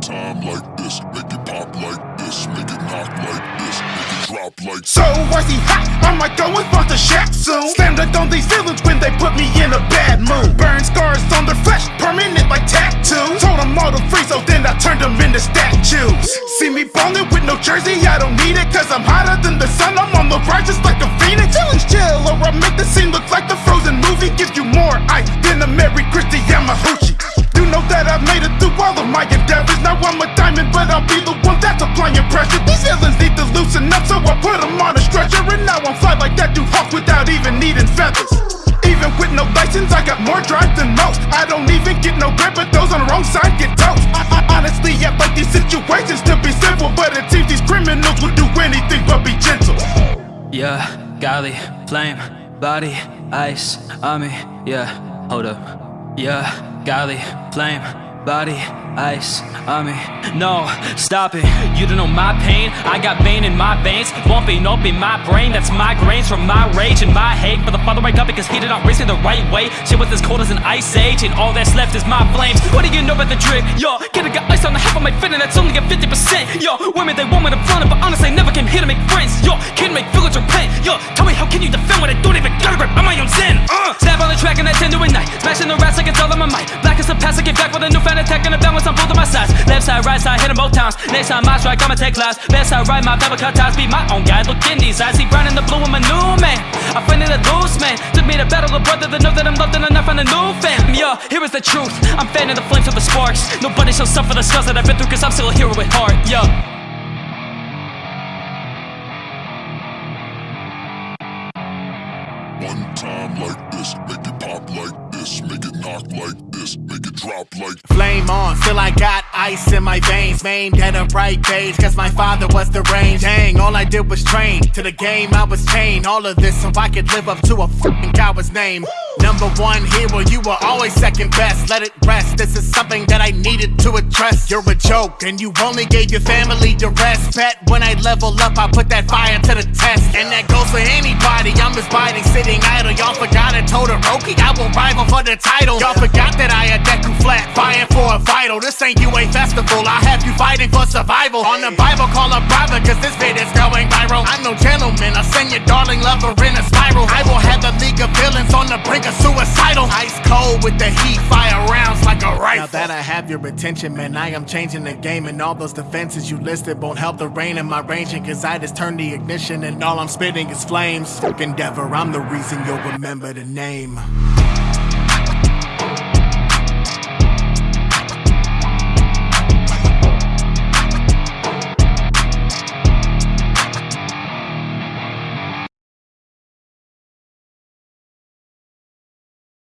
time like this, make it pop like this, make it knock like this, make it drop like So icy hot, I might go and fuck the shack soon. Slammed it on these villains when they put me in a bad mood. Burn scars on their flesh, permanent like tattoos. Told them all to freeze, so then I turned them into statues. See me ballin' with no jersey, I don't need it, cause I'm hotter than the sun. I'm on the rise just like a phoenix. Challenge chill, or I make the scene look like the pressure. These villains need to loosen up, so I put them on a stretcher. And now I'm fly like that dude Hawk without even needing feathers. Even with no license, I got more drive than most. I don't even get no grip but those on the wrong side get toast. I, I, honestly, I like these situations to be simple, but it seems these criminals would do anything but be gentle. Yeah, golly, flame, body, ice, army. Yeah, hold up. Yeah, golly, flame, body, ice, on me. No, stop it. You don't know my pain. I got vein in my veins, bumping up in my brain. That's migraines from my rage and my hate. For the father wake up because he did not raise me the right way. Shit was as cold as an ice age, and all that's left is my flames. What do you know about the drip? Yo, kid, I got ice on the half of my fit, and that's only at 50%. Yo, women they want me to front but honestly, I never came here to make friends. Yo, kid, make village repent. Yo, tell me how can you defend when I don't even got a grip? I'm my own sin. Uh, snap on the track and I tend to ignite. Smashing the rats like it's all in my mic. The I get back with a newfound attack and a balance on both of my sides. Left side, right side, hit 'em both times. Next time I strike, I'ma take lives. Left side, right, my never cut ties. Be my own guy. Look in these eyes, see brown and the blue, I'm a new man. I it a loose man. Took me to battle a brother to know that I'm loved and enough on a new fam. Yo, here is the truth. I'm fanning the flames of the sparks. Nobody shall suffer the scars that I've been through, cause I'm still a hero at heart. Yo. One time like this, make it pop like this, make it knock like drop like Flame on, still I got ice in my veins. Maimed at a right page, cause my father was deranged. Dang, all I did was train. To the game, I was chained. All of this so I could live up to a fucking coward's name. Number one hero, you were always second best. Let it rest. This is something that I needed to address. You're a joke, and you only gave your family the rest. Bet when I level up, I put that fire to the test. And that goes for anybody. I'm just biting, sitting idle. Y'all forgot I told Todoroki I will rival for the title. Y'all forgot that I had Deku vital. This ain't UA festival. I have you fighting for survival. On the Bible, call a private, cause this vid is going viral. I'm no gentleman. I send your darling lover in a spiral. I will have the league of villains on the brink of suicidal. Ice cold with the heat, fire rounds like a rifle. Now that I have your attention, man, I am changing the game. And all those defenses you listed won't help the rain in my ranging. Cause I just turned the ignition and all I'm spitting is flames. Fuck endeavor, I'm the reason you'll remember the name.